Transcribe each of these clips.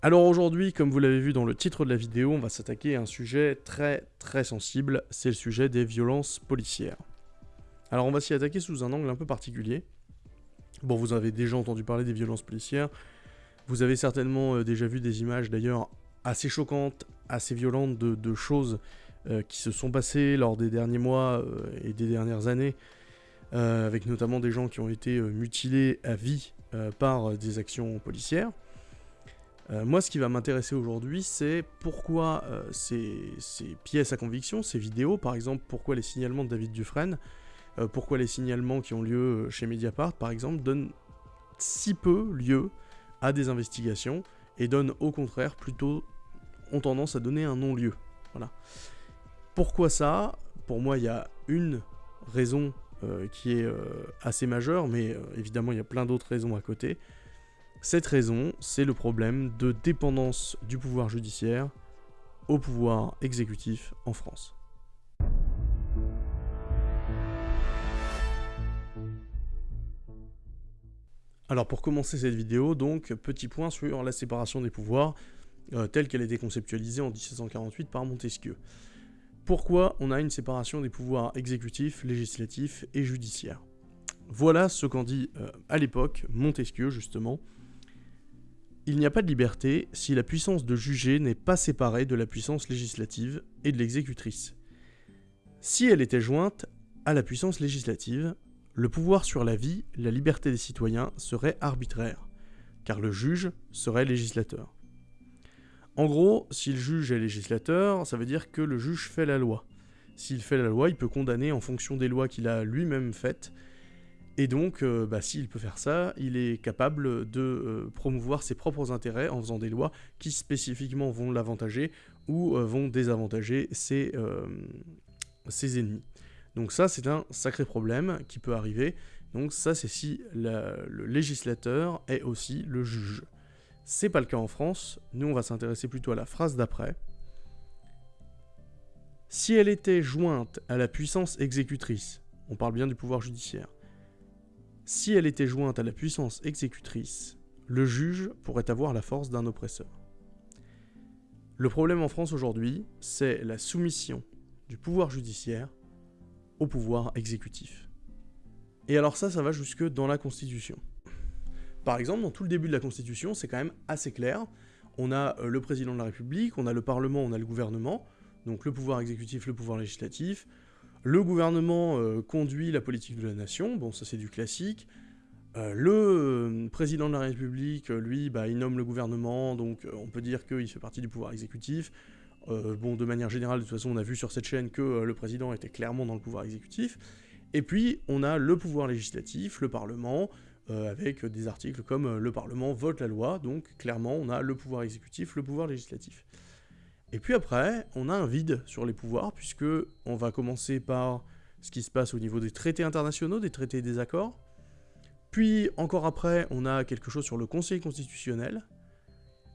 Alors aujourd'hui, comme vous l'avez vu dans le titre de la vidéo, on va s'attaquer à un sujet très très sensible, c'est le sujet des violences policières. Alors on va s'y attaquer sous un angle un peu particulier. Bon, vous avez déjà entendu parler des violences policières, vous avez certainement euh, déjà vu des images d'ailleurs assez choquantes, assez violentes de, choses euh, qui se sont passées lors des derniers mois euh, et des dernières années, avec notamment des gens qui ont été mutilés à vie par des actions policières. Euh, moi, ce qui va m'intéresser aujourd'hui, c'est pourquoi euh, ces, pièces à conviction, ces vidéos, par exemple, pourquoi les signalements de David Dufresne, euh, pourquoi les signalements qui ont lieu chez Mediapart, par exemple, donnent si peu lieu à des investigations et donnent au contraire plutôt ont tendance à donner un non-lieu. Voilà. Pourquoi ça? Pour moi, il y a une raison qui est assez majeure, mais évidemment, il y a plein d'autres raisons à côté. Cette raison, c'est le problème de dépendance du pouvoir judiciaire au pouvoir exécutif en France. Alors pour commencer cette vidéo, donc, petit point sur la séparation des pouvoirs, euh, telle qu'elle a été conceptualisée en 1748 par Montesquieu. Pourquoi on a une séparation des pouvoirs exécutifs, législatifs et judiciaires? Voilà ce qu'en dit euh, à l'époque Montesquieu, justement, il n'y a pas de liberté si la puissance de juger n'est pas séparée de la puissance législative et de l'exécutrice. Si elle était jointe à la puissance législative, le pouvoir sur la vie, la liberté des citoyens serait arbitraire, car le juge serait législateur. En gros, si le juge est législateur, ça veut dire que le juge fait la loi. S'il fait la loi, il peut condamner en fonction des lois qu'il a lui-même faites, et donc, euh, bah, s'il peut faire ça, il est capable de euh, promouvoir ses propres intérêts en faisant des lois qui spécifiquement vont l'avantager ou euh, vont désavantager ses, ennemis. Donc ça, c'est un sacré problème qui peut arriver. Donc ça, c'est si le législateur est aussi le juge. C'est pas le cas en France. Nous, on va s'intéresser plutôt à la phrase d'après. Si elle était jointe à la puissance exécutrice, on parle bien du pouvoir judiciaire, si elle était jointe à la puissance exécutrice, le juge pourrait avoir la force d'un oppresseur. Le problème en France aujourd'hui, c'est la soumission du pouvoir judiciaire au pouvoir exécutif. Et alors ça, ça va jusque dans la Constitution. Par exemple, dans tout le début de la Constitution, c'est quand même assez clair. On a euh, le président de la République, on a le Parlement, on a le gouvernement, donc le pouvoir exécutif, le pouvoir législatif, le gouvernement euh, conduit la politique de la nation, bon ça c'est du classique. Euh, le euh, président de la République, lui, bah, il nomme le gouvernement, donc on peut dire qu'il fait partie du pouvoir exécutif. bon, de manière générale, de toute façon, on a vu sur cette chaîne que le président était clairement dans le pouvoir exécutif. Et puis, on a le pouvoir législatif, le Parlement, avec des articles comme le Parlement vote la loi, donc clairement, on a le pouvoir exécutif, le pouvoir législatif. Et puis après, on a un vide sur les pouvoirs, puisque on va commencer par ce qui se passe au niveau des traités internationaux, des traités et des accords. Puis, encore après, on a quelque chose sur le Conseil constitutionnel.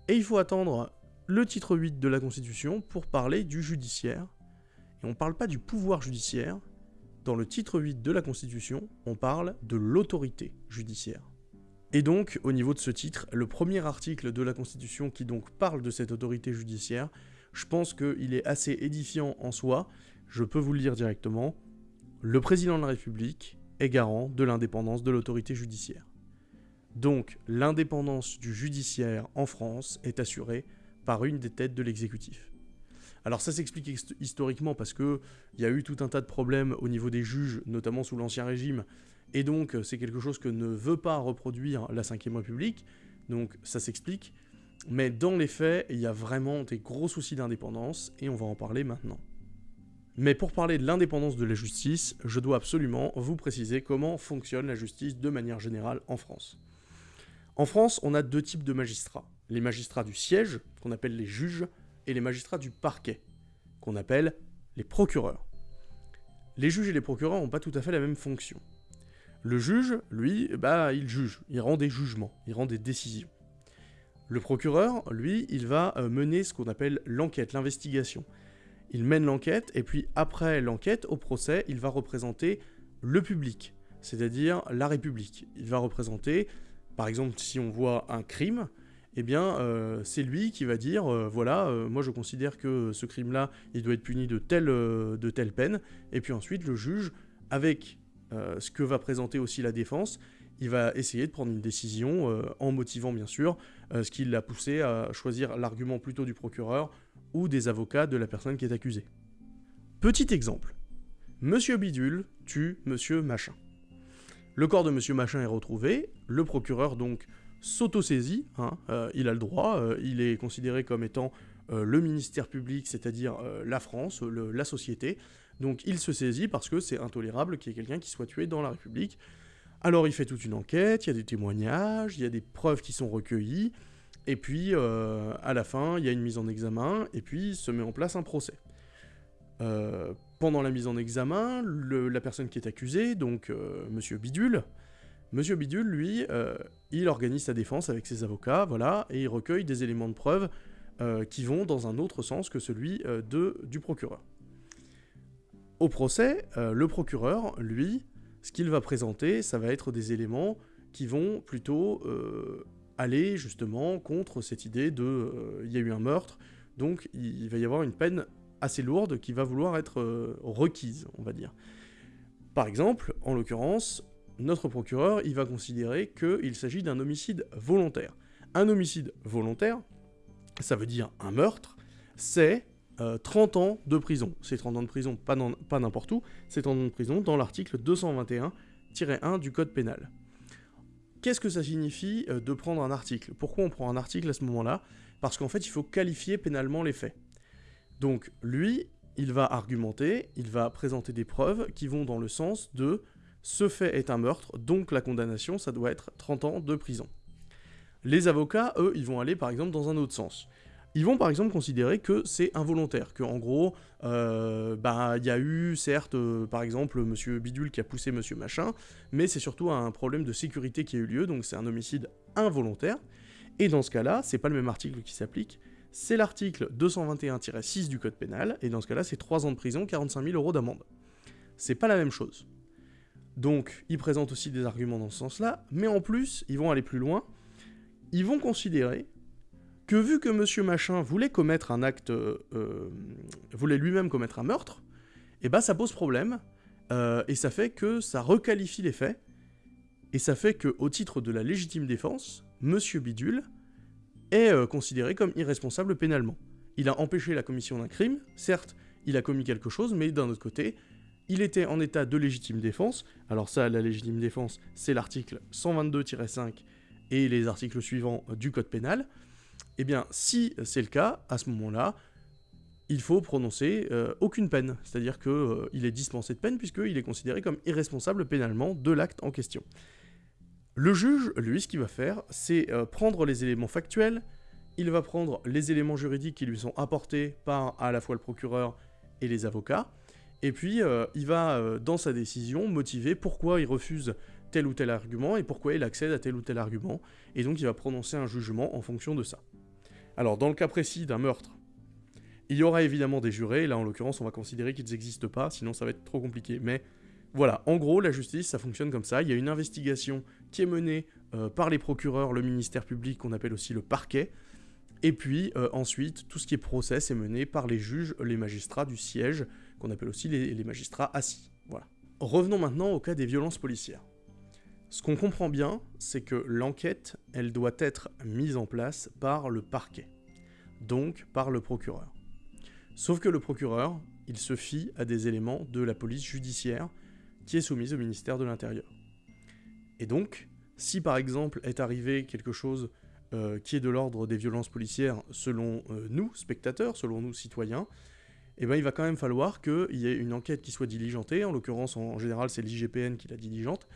Et il faut attendre le titre 8 de la Constitution pour parler du judiciaire. Et on ne parle pas du pouvoir judiciaire. Dans le titre 8 de la Constitution, on parle de l'autorité judiciaire. Et donc, au niveau de ce titre, le premier article de la Constitution qui donc parle de cette autorité judiciaire, je pense qu'il est assez édifiant en soi. Je peux vous le dire directement. Le président de la République est garant de l'indépendance de l'autorité judiciaire. Donc, l'indépendance du judiciaire en France est assurée par une des têtes de l'exécutif. Alors ça s'explique historiquement parce qu'il y a eu tout un tas de problèmes au niveau des juges, notamment sous l'Ancien Régime, et donc c'est quelque chose que ne veut pas reproduire la Ve République, donc ça s'explique. Mais dans les faits, il y a vraiment des gros soucis d'indépendance, et on va en parler maintenant. Mais pour parler de l'indépendance de la justice, je dois absolument vous préciser comment fonctionne la justice de manière générale en France. En France, on a deux types de magistrats. Les magistrats du siège, qu'on appelle les juges, et les magistrats du parquet, qu'on appelle les procureurs. Les juges et les procureurs n'ont pas tout à fait la même fonction. Le juge, lui, bah, il juge, il rend des jugements, il rend des décisions. Le procureur, lui, il va euh, mener ce qu'on appelle l'enquête, l'investigation. Il mène l'enquête, et puis après l'enquête, au procès, il va représenter le public, c'est-à-dire la République. Il va représenter, par exemple, si on voit un crime, eh bien, euh, c'est lui qui va dire, euh, voilà, moi je considère que ce crime-là, il doit être puni de telle, de telle peine, et puis ensuite le juge, avec ce que va présenter aussi la défense, il va essayer de prendre une décision en motivant bien sûr ce qui l'a poussé à choisir l'argument plutôt du procureur ou des avocats de la personne qui est accusée. Petit exemple. Monsieur Bidule tue Monsieur Machin. Le corps de Monsieur Machin est retrouvé, le procureur donc s'auto-saisit, hein, euh, il a le droit, euh, il est considéré comme étant euh, le ministère public, c'est-à-dire la France, la société, donc il se saisit parce que c'est intolérable qu'il y ait quelqu'un qui soit tué dans la République. Alors il fait toute une enquête, il y a des témoignages, il y a des preuves qui sont recueillies, et puis à la fin il y a une mise en examen, et puis se met en place un procès. pendant la mise en examen, la personne qui est accusée, donc Monsieur Bidule, Monsieur Bidule, lui, euh, il organise sa défense avec ses avocats, voilà, et il recueille des éléments de preuve euh, qui vont dans un autre sens que celui euh, du procureur. Au procès, le procureur, lui, ce qu'il va présenter, ça va être des éléments qui vont plutôt aller justement contre cette idée de il y a eu un meurtre, donc il va y avoir une peine assez lourde qui va vouloir être requise, on va dire. Par exemple, en l'occurrence, notre procureur, il va considérer qu'il s'agit d'un homicide volontaire. Un homicide volontaire, ça veut dire un meurtre, c'est 30 euh, ans de prison. C'est 30 ans de prison, pas n'importe où, c'est 30 ans de prison dans l'article 221-1 du Code pénal. Qu'est-ce que ça signifie euh, de prendre un article? Pourquoi on prend un article à ce moment-là? Parce qu'en fait, il faut qualifier pénalement les faits. Donc, lui, il va argumenter, il va présenter des preuves qui vont dans le sens de ce fait est un meurtre, donc la condamnation, ça doit être 30 ans de prison. Les avocats, eux, ils vont aller par exemple dans un autre sens. Ils vont par exemple considérer que c'est involontaire, que en gros, euh, bah, il y a eu certes, euh, par exemple, Monsieur Bidule qui a poussé Monsieur Machin, mais c'est surtout un problème de sécurité qui a eu lieu, donc c'est un homicide involontaire. Et dans ce cas-là, c'est pas le même article qui s'applique, c'est l'article 221-6 du Code pénal, et dans ce cas-là, c'est 3 ans de prison, 45 000 euros d'amende. C'est pas la même chose. Donc, ils présentent aussi des arguments dans ce sens-là, mais en plus, ils vont aller plus loin. Ils vont considérer que vu que Monsieur Machin voulait commettre un acte, euh, voulait lui-même commettre un meurtre, et eh ben ça pose problème, euh, et ça fait que ça requalifie les faits, et ça fait que au titre de la légitime défense, Monsieur Bidule est euh, considéré comme irresponsable pénalement. Il a empêché la commission d'un crime, certes, il a commis quelque chose, mais d'un autre côté, il était en état de légitime défense. Alors ça, la légitime défense, c'est l'article 122-5 et les articles suivants du Code pénal. Eh bien, si c'est le cas, à ce moment-là, il faut prononcer euh, aucune peine. C'est-à-dire qu'il euh, est dispensé de peine puisqu'il est considéré comme irresponsable pénalement de l'acte en question. Le juge, lui, ce qu'il va faire, c'est euh, prendre les éléments factuels, il va prendre les éléments juridiques qui lui sont apportés par à la fois le procureur et les avocats, et puis, il va, dans sa décision, motiver pourquoi il refuse tel ou tel argument et pourquoi il accède à tel ou tel argument. Et donc, il va prononcer un jugement en fonction de ça. Alors, dans le cas précis d'un meurtre, il y aura évidemment des jurés. Là, en l'occurrence, on va considérer qu'ils n'existent pas, sinon ça va être trop compliqué. Mais voilà, en gros, la justice, ça fonctionne comme ça. Il y a une investigation qui est menée euh, par les procureurs, le ministère public, qu'on appelle aussi le parquet. Et puis ensuite, tout ce qui est procès est mené par les juges, les magistrats du siège, qu'on appelle aussi les, magistrats assis. Voilà. Revenons maintenant au cas des violences policières. Ce qu'on comprend bien, c'est que l'enquête, elle doit être mise en place par le parquet, donc par le procureur. Sauf que le procureur, il se fie à des éléments de la police judiciaire qui est soumise au ministère de l'Intérieur. Et donc, si par exemple est arrivé quelque chose euh, qui est de l'ordre des violences policières selon euh, nous, spectateurs, selon nous, citoyens, eh ben, il va quand même falloir qu'il y ait une enquête qui soit diligentée, en l'occurrence en général c'est l'IGPN qui la diligente,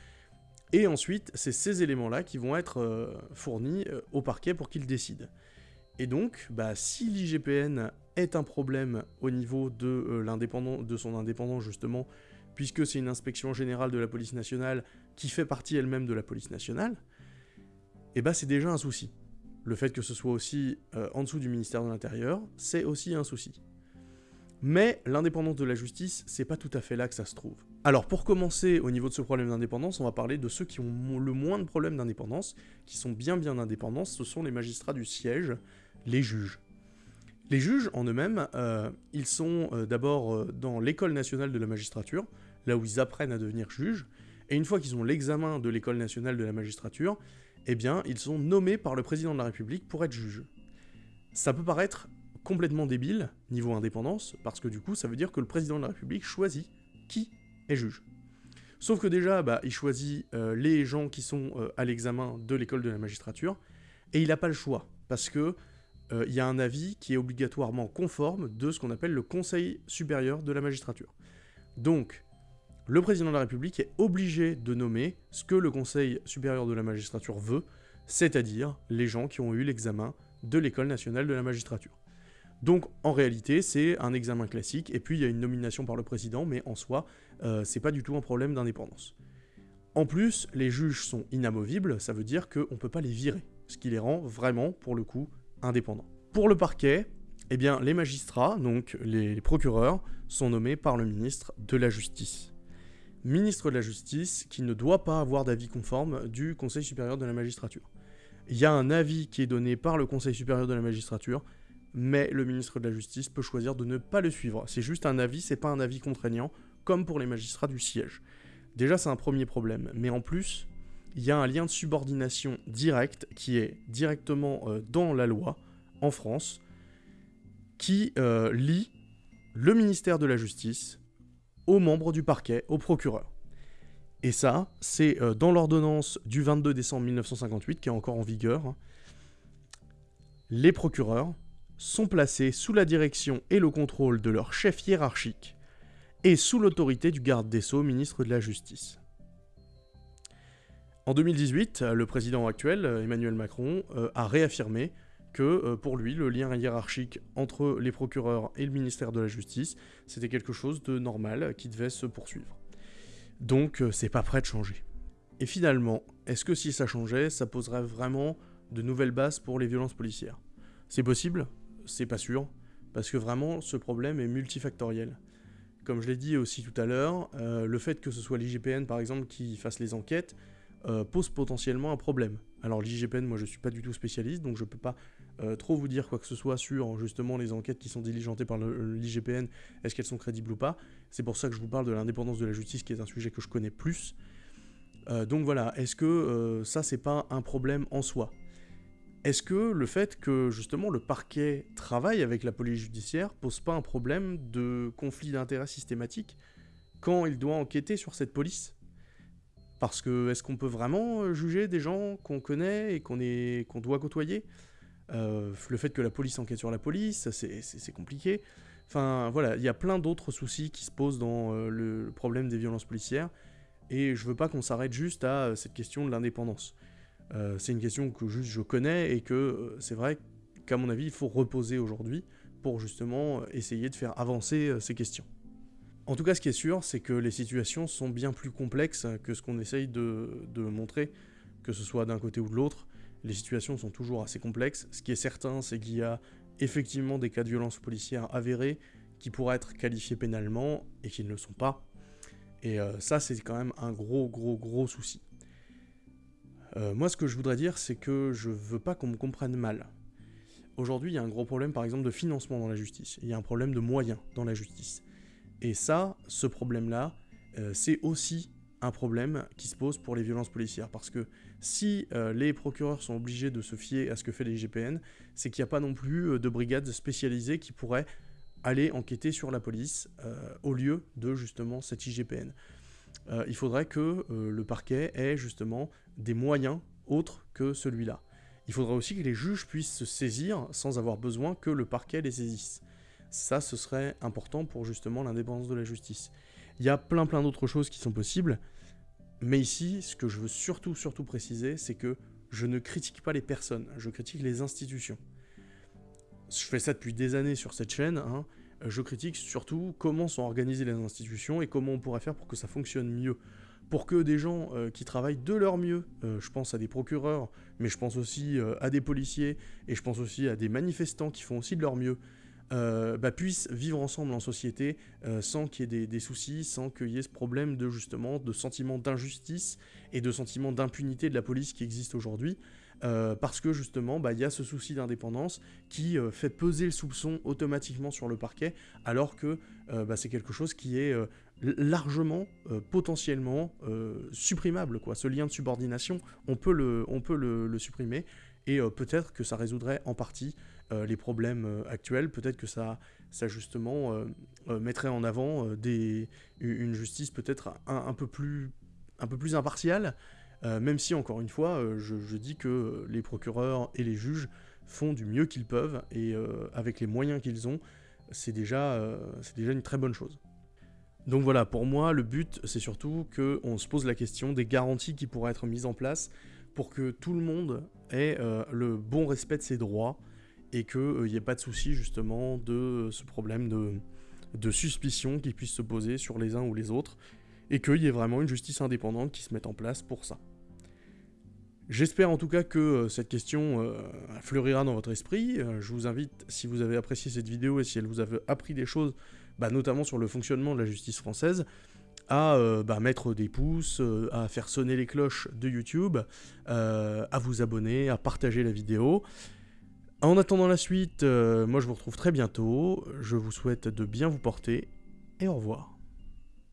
et ensuite c'est ces éléments-là qui vont être euh, fournis euh, au parquet pour qu'il décide. Et donc, bah, si l'IGPN est un problème au niveau de, euh, son indépendance justement, puisque c'est une inspection générale de la police nationale qui fait partie elle-même de la police nationale, eh ben, c'est déjà un souci. Le fait que ce soit aussi en dessous du ministère de l'Intérieur, c'est aussi un souci. Mais l'indépendance de la justice, c'est pas tout à fait là que ça se trouve. Alors pour commencer, au niveau de ce problème d'indépendance, on va parler de ceux qui ont le moins de problèmes d'indépendance, qui sont bien bien indépendants, ce sont les magistrats du siège, les juges. Les juges en eux-mêmes, euh, ils sont euh, d'abord euh, dans l'école nationale de la magistrature, là où ils apprennent à devenir juges, et une fois qu'ils ont l'examen de l'école nationale de la magistrature, eh bien, ils sont nommés par le président de la République pour être juges. Ça peut paraître complètement débile, niveau indépendance, parce que du coup, ça veut dire que le président de la République choisit qui est juge. Sauf que déjà, bah, il choisit euh, les gens qui sont euh, à l'examen de l'école de la magistrature, et il n'a pas le choix, parce que euh, il y a un avis qui est obligatoirement conforme de ce qu'on appelle le Conseil supérieur de la magistrature. Donc, le président de la République est obligé de nommer ce que le Conseil supérieur de la magistrature veut, c'est-à-dire les gens qui ont eu l'examen de l'école nationale de la magistrature. Donc en réalité, c'est un examen classique, et puis il y a une nomination par le président, mais en soi, euh, c'est pas du tout un problème d'indépendance. En plus, les juges sont inamovibles, ça veut dire qu'on ne peut pas les virer, ce qui les rend vraiment, pour le coup, indépendants. Pour le parquet, eh bien, les magistrats, donc les procureurs, sont nommés par le ministre de la Justice. Ministre de la Justice qui ne doit pas avoir d'avis conforme du Conseil supérieur de la magistrature. Il y a un avis qui est donné par le Conseil supérieur de la magistrature mais le ministre de la Justice peut choisir de ne pas le suivre. C'est juste un avis, c'est pas un avis contraignant, comme pour les magistrats du siège. Déjà, c'est un premier problème, mais en plus, il y a un lien de subordination direct qui est directement euh, dans la loi, en France, qui euh, lie le ministère de la Justice aux membres du parquet, aux procureurs. Et ça, c'est euh, dans l'ordonnance du 22 décembre 1958, qui est encore en vigueur. Les procureurs sont placés sous la direction et le contrôle de leur chef hiérarchique et sous l'autorité du garde des Sceaux, ministre de la Justice. En 2018, le président actuel, Emmanuel Macron, euh, a réaffirmé que euh, pour lui, le lien hiérarchique entre les procureurs et le ministère de la Justice, c'était quelque chose de normal qui devait se poursuivre. Donc, euh, c'est pas prêt de changer. Et finalement, est-ce que si ça changeait, ça poserait vraiment de nouvelles bases pour les violences policières? C'est possible c'est pas sûr, parce que vraiment ce problème est multifactoriel. Comme je l'ai dit aussi tout à l'heure, euh, le fait que ce soit l'IGPN par exemple qui fasse les enquêtes euh, pose potentiellement un problème. Alors l'IGPN, moi je suis pas du tout spécialiste, donc je peux pas euh, trop vous dire quoi que ce soit sur justement les enquêtes qui sont diligentées par l'IGPN, est-ce qu'elles sont crédibles ou pas. C'est pour ça que je vous parle de l'indépendance de la justice qui est un sujet que je connais plus. donc voilà, est-ce que ça c'est pas un problème en soi? Est-ce que le fait que justement le parquet travaille avec la police judiciaire pose pas un problème de conflit d'intérêts systématique quand il doit enquêter sur cette police? Parce que est-ce qu'on peut vraiment euh, juger des gens qu'on connaît et qu'on doit côtoyer? Euh, Le fait que la police enquête sur la police, c'est compliqué. Enfin voilà, il y a plein d'autres soucis qui se posent dans euh, le problème des violences policières, et je veux pas qu'on s'arrête juste à cette question de l'indépendance. Euh, c'est une question que juste je connais et que euh, c'est vrai qu'à mon avis, il faut reposer aujourd'hui pour justement essayer de faire avancer euh, ces questions. En tout cas, ce qui est sûr, c'est que les situations sont bien plus complexes que ce qu'on essaye de, montrer, que ce soit d'un côté ou de l'autre. Les situations sont toujours assez complexes. Ce qui est certain, c'est qu'il y a effectivement des cas de violence policière avérés qui pourraient être qualifiés pénalement et qui ne le sont pas. Et ça, c'est quand même un gros, gros, gros souci. Euh, moi, ce que je voudrais dire, c'est que je veux pas qu'on me comprenne mal. Aujourd'hui, il y a un gros problème, par exemple, de financement dans la justice. Il y a un problème de moyens dans la justice. Et ça, ce problème-là, euh, c'est aussi un problème qui se pose pour les violences policières. Parce que si euh, les procureurs sont obligés de se fier à ce que fait les GPN, c'est qu'il n'y a pas non plus de brigades spécialisées qui pourraient aller enquêter sur la police au lieu de justement cette IGPN. Il faudrait que le parquet ait justement des moyens autres que celui-là. Il faudra aussi que les juges puissent se saisir sans avoir besoin que le parquet les saisisse. Ça, ce serait important pour justement l'indépendance de la justice. Il y a plein plein d'autres choses qui sont possibles, mais ici, ce que je veux surtout surtout préciser, c'est que je ne critique pas les personnes, je critique les institutions. Je fais ça depuis des années sur cette chaîne, hein. Je critique surtout comment sont organisées les institutions et comment on pourrait faire pour que ça fonctionne mieux pour que des gens euh, qui travaillent de leur mieux, euh, je pense à des procureurs, mais je pense aussi euh, à des policiers, et je pense aussi à des manifestants qui font aussi de leur mieux, bah, puissent vivre ensemble en société sans qu'il y ait des, soucis, sans qu'il y ait ce problème de justement de sentiment d'injustice et de sentiment d'impunité de la police qui existe aujourd'hui. Euh, parce que justement, bah, il y a ce souci d'indépendance qui fait peser le soupçon automatiquement sur le parquet, alors que bah, c'est quelque chose qui est largement, potentiellement supprimable. Ce lien de subordination, on peut le, supprimer, et peut-être que ça résoudrait en partie euh, les problèmes euh, actuels. Peut-être que ça, justement euh, mettrait en avant une justice peut-être un, peu plus, un impartiale, même si encore une fois, je, dis que les procureurs et les juges font du mieux qu'ils peuvent et avec les moyens qu'ils ont, c'est déjà, une très bonne chose. Donc voilà, pour moi, le but, c'est surtout qu'on se pose la question des garanties qui pourraient être mises en place pour que tout le monde ait le bon respect de ses droits et qu'il n'y euh, ait pas de souci justement de ce problème de suspicion qui puisse se poser sur les uns ou les autres, et qu'il y ait vraiment une justice indépendante qui se mette en place pour ça. J'espère en tout cas que euh, cette question euh, fleurira dans votre esprit. je vous invite, si vous avez apprécié cette vidéo et si elle vous a appris des choses, bah, notamment sur le fonctionnement de la justice française, à bah, mettre des pouces, à faire sonner les cloches de YouTube, à vous abonner, à partager la vidéo. En attendant la suite, euh, moi je vous retrouve très bientôt. Je vous souhaite de bien vous porter et au revoir.